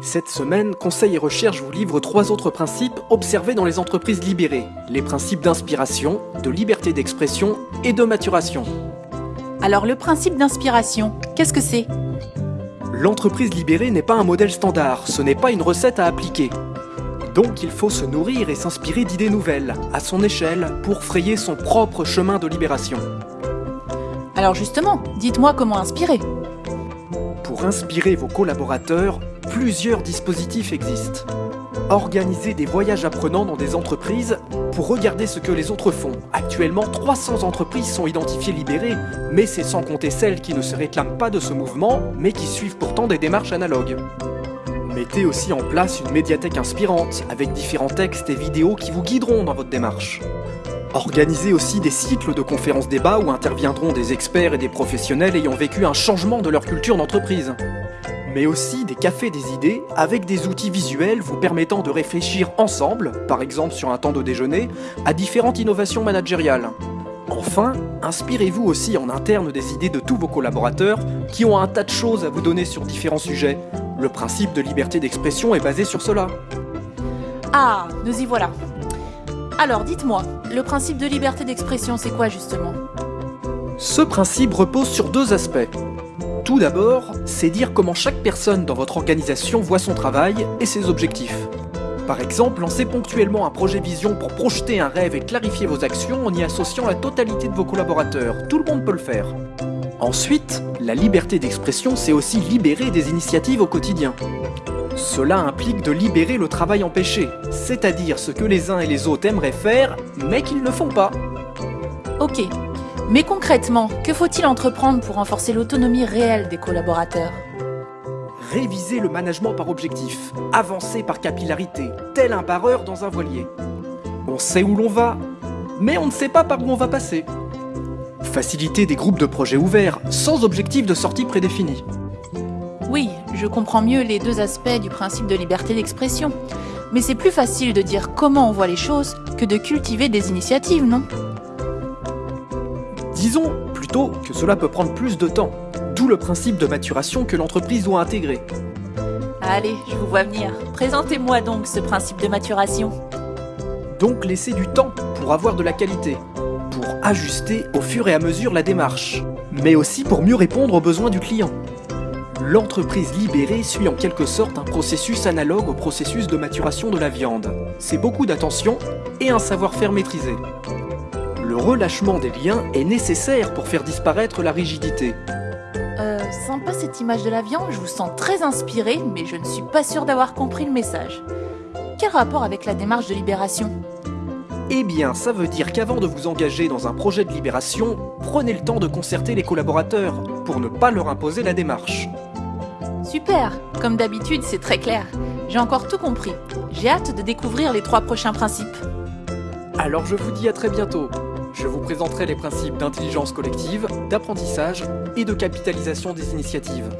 Cette semaine, Conseil et Recherche vous livre trois autres principes observés dans les entreprises libérées. Les principes d'inspiration, de liberté d'expression et de maturation. Alors le principe d'inspiration, qu'est-ce que c'est? L'entreprise libérée n'est pas un modèle standard, ce n'est pas une recette à appliquer. Donc il faut se nourrir et s'inspirer d'idées nouvelles, à son échelle, pour frayer son propre chemin de libération. Alors justement, dites-moi comment inspirer. Pour inspirer vos collaborateurs, plusieurs dispositifs existent. Organisez des voyages apprenants dans des entreprises pour regarder ce que les autres font. Actuellement, 300 entreprises sont identifiées libérées, mais c'est sans compter celles qui ne se réclament pas de ce mouvement, mais qui suivent pourtant des démarches analogues. Mettez aussi en place une médiathèque inspirante, avec différents textes et vidéos qui vous guideront dans votre démarche. Organisez aussi des cycles de conférences débats où interviendront des experts et des professionnels ayant vécu un changement de leur culture d'entreprise. Mais aussi des cafés des idées avec des outils visuels vous permettant de réfléchir ensemble, par exemple sur un temps de déjeuner, à différentes innovations managériales. Enfin, inspirez-vous aussi en interne des idées de tous vos collaborateurs qui ont un tas de choses à vous donner sur différents sujets. Le principe de liberté d'expression est basé sur cela. Ah, nous y voilà. Alors dites-moi, le principe de liberté d'expression, c'est quoi justement? Ce principe repose sur deux aspects. Tout d'abord, c'est dire comment chaque personne dans votre organisation voit son travail et ses objectifs. Par exemple, lancez ponctuellement un projet vision pour projeter un rêve et clarifier vos actions en y associant la totalité de vos collaborateurs. Tout le monde peut le faire. Ensuite, la liberté d'expression, c'est aussi libérer des initiatives au quotidien. Cela implique de libérer le travail empêché, c'est-à-dire ce que les uns et les autres aimeraient faire, mais qu'ils ne font pas. Ok. Mais concrètement, que faut-il entreprendre pour renforcer l'autonomie réelle des collaborateurs? Réviser le management par objectif, avancer par capillarité, tel un barreur dans un voilier. On sait où l'on va, mais on ne sait pas par où on va passer. Faciliter des groupes de projets ouverts, sans objectif de sortie prédéfini. Oui, je comprends mieux les deux aspects du principe de liberté d'expression. Mais c'est plus facile de dire comment on voit les choses que de cultiver des initiatives, non? Disons plutôt que cela peut prendre plus de temps, d'où le principe de maturation que l'entreprise doit intégrer. Allez, je vous vois venir. Présentez-moi donc ce principe de maturation. Donc laisser du temps pour avoir de la qualité, pour ajuster au fur et à mesure la démarche, mais aussi pour mieux répondre aux besoins du client. L'entreprise libérée suit en quelque sorte un processus analogue au processus de maturation de la viande. C'est beaucoup d'attention et un savoir-faire maîtrisé. Le relâchement des liens est nécessaire pour faire disparaître la rigidité. Euh, sympa cette image de la viande, je vous sens très inspiré, mais je ne suis pas sûre d'avoir compris le message. Quel rapport avec la démarche de libération? Eh bien, ça veut dire qu'avant de vous engager dans un projet de libération, prenez le temps de concerter les collaborateurs pour ne pas leur imposer la démarche. Super Comme d'habitude, c'est très clair. J'ai encore tout compris. J'ai hâte de découvrir les trois prochains principes. Alors je vous dis à très bientôt. Je vous présenterai les principes d'intelligence collective, d'apprentissage et de capitalisation des initiatives.